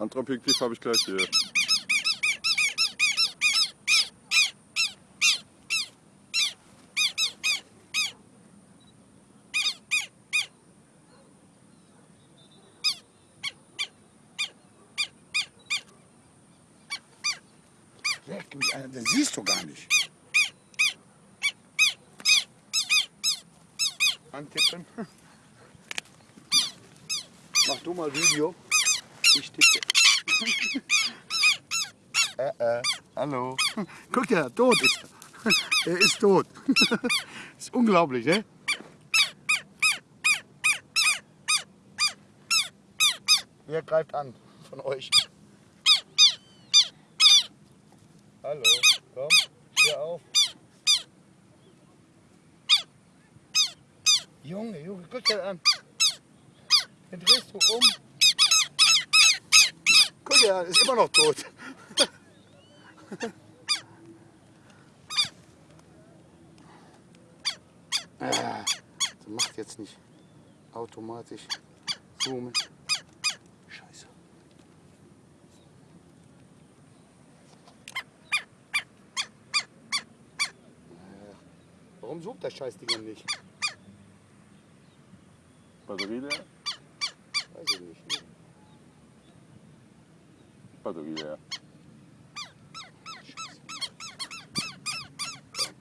Andere Objektiv habe ich gleich hier. Leck mich an, das siehst du gar nicht. Antippen. Mach du mal Video. Ich tippe. äh, äh, hallo. Guck ja, tot ist er. Er ist tot. ist unglaublich, ne? Wer greift an von euch? Hallo, komm, steh auf. Junge, Junge, guck dir an. Dann drehst du um. An, ist immer noch tot. ah, das macht jetzt nicht automatisch zoomen. Scheiße. Warum sucht der Scheißding denn nicht? Batterie leer? Weiß ich nicht. Batterie leer.